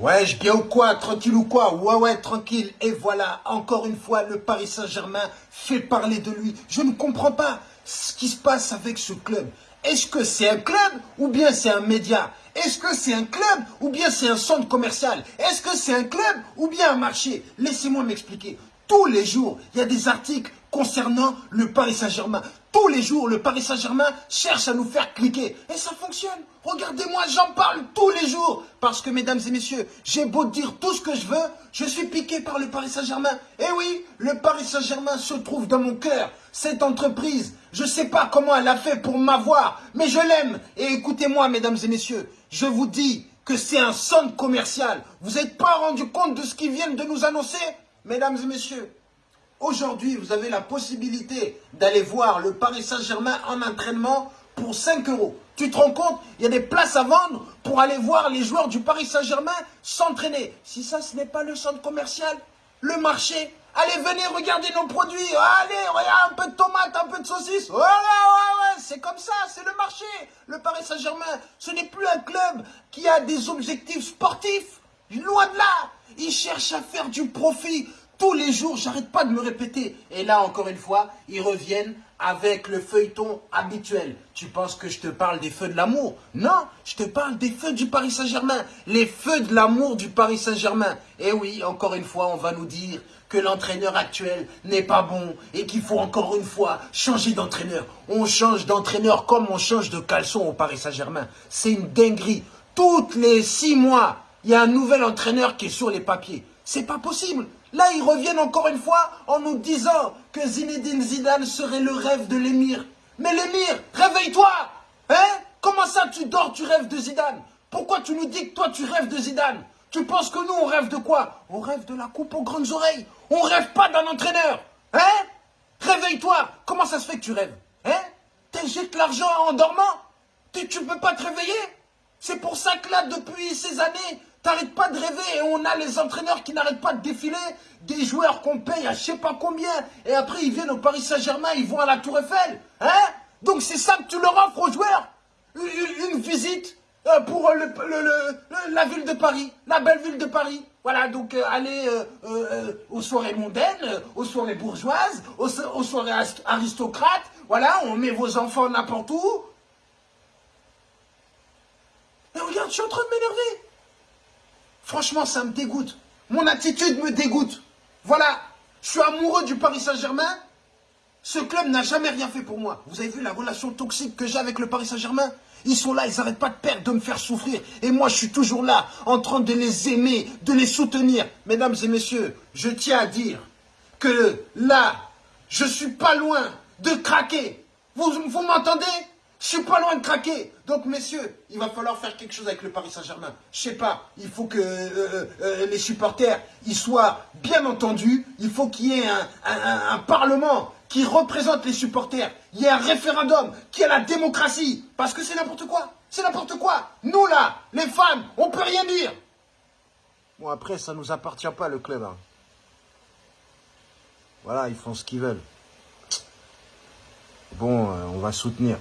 Ouais, je bien ou quoi Tranquille ou quoi Ouais, ouais, tranquille. Et voilà, encore une fois, le Paris Saint-Germain fait parler de lui. Je ne comprends pas ce qui se passe avec ce club. Est-ce que c'est un club ou bien c'est un média? Est-ce que c'est un club ou bien c'est un centre commercial? Est-ce que c'est un club ou bien un marché? Laissez-moi m'expliquer. Tous les jours, il y a des articles concernant le Paris Saint-Germain. Tous les jours, le Paris Saint-Germain cherche à nous faire cliquer. Et ça fonctionne. Regardez-moi, j'en parle tous les jours. Parce que, mesdames et messieurs, j'ai beau dire tout ce que je veux, je suis piqué par le Paris Saint-Germain. Et oui, le Paris Saint-Germain se trouve dans mon cœur. Cette entreprise, je ne sais pas comment elle a fait pour m'avoir, mais je l'aime. Et écoutez-moi, mesdames et messieurs, je vous dis que c'est un centre commercial. Vous n'êtes pas rendu compte de ce qu'ils viennent de nous annoncer Mesdames et messieurs, Aujourd'hui, vous avez la possibilité d'aller voir le Paris Saint-Germain en entraînement pour 5 euros. Tu te rends compte? Il y a des places à vendre pour aller voir les joueurs du Paris Saint-Germain s'entraîner. Si ça, ce n'est pas le centre commercial, le marché, allez, venez regarder nos produits. Allez, regarde, un peu de tomates, un peu de saucisses. Voilà, ouais, ouais, c'est comme ça, c'est le marché. Le Paris Saint-Germain, ce n'est plus un club qui a des objectifs sportifs. Loin de là, il cherche à faire du profit. Tous les jours, j'arrête pas de me répéter. Et là, encore une fois, ils reviennent avec le feuilleton habituel. Tu penses que je te parle des feux de l'amour? Non, je te parle des feux du Paris Saint-Germain. Les feux de l'amour du Paris Saint-Germain. Et oui, encore une fois, on va nous dire que l'entraîneur actuel n'est pas bon et qu'il faut encore une fois changer d'entraîneur. On change d'entraîneur comme on change de caleçon au Paris Saint-Germain. C'est une dinguerie. Toutes les six mois, il y a un nouvel entraîneur qui est sur les papiers. C'est pas possible. Là, ils reviennent encore une fois en nous disant que Zinedine Zidane serait le rêve de l'émir. Mais l'émir, réveille-toi Hein? Comment ça tu dors, tu rêves de Zidane? Pourquoi tu nous dis que toi tu rêves de Zidane? Tu penses que nous on rêve de quoi? On rêve de la coupe aux grandes oreilles. On rêve pas d'un entraîneur. Hein? Réveille-toi. Comment ça se fait que tu rêves Hein? T'injectes l'argent en dormant? Tu ne peux pas te réveiller? C'est pour ça que là, depuis ces années, T'arrêtes pas de rêver et on a les entraîneurs qui n'arrêtent pas de défiler, des joueurs qu'on paye à je sais pas combien, et après ils viennent au Paris Saint-Germain, ils vont à la Tour Eiffel. Hein? Donc c'est ça que tu leur offres aux joueurs? Une, visite euh, pour la ville de Paris, la belle ville de Paris. Voilà, donc euh, aller euh, aux soirées mondaines, aux soirées bourgeoises, aux, aux soirées aristocrates. Voilà, on met vos enfants n'importe où. Et regarde, je suis en train de m'énerver. Franchement, ça me dégoûte. Mon attitude me dégoûte. Voilà, je suis amoureux du Paris Saint-Germain. Ce club n'a jamais rien fait pour moi. Vous avez vu la relation toxique que j'ai avec le Paris Saint-Germain? Ils sont là, ils n'arrêtent pas de perdre, de me faire souffrir. Et moi, je suis toujours là, en train de les aimer, de les soutenir. Mesdames et messieurs, je tiens à dire que là, je suis pas loin de craquer. Vous m'entendez? Je suis pas loin de craquer. Donc, messieurs, il va falloir faire quelque chose avec le Paris Saint-Germain. Je sais pas, il faut que euh, euh, euh, les supporters ils soient bien entendus. Il faut qu'il y ait un, parlement qui représente les supporters. Il y ait un référendum, qui ait la démocratie. Parce que c'est n'importe quoi. C'est n'importe quoi. Nous, là, les fans, on peut rien dire. Bon, après, ça nous appartient pas, le club. Hein. Voilà, ils font ce qu'ils veulent. Bon, on va soutenir.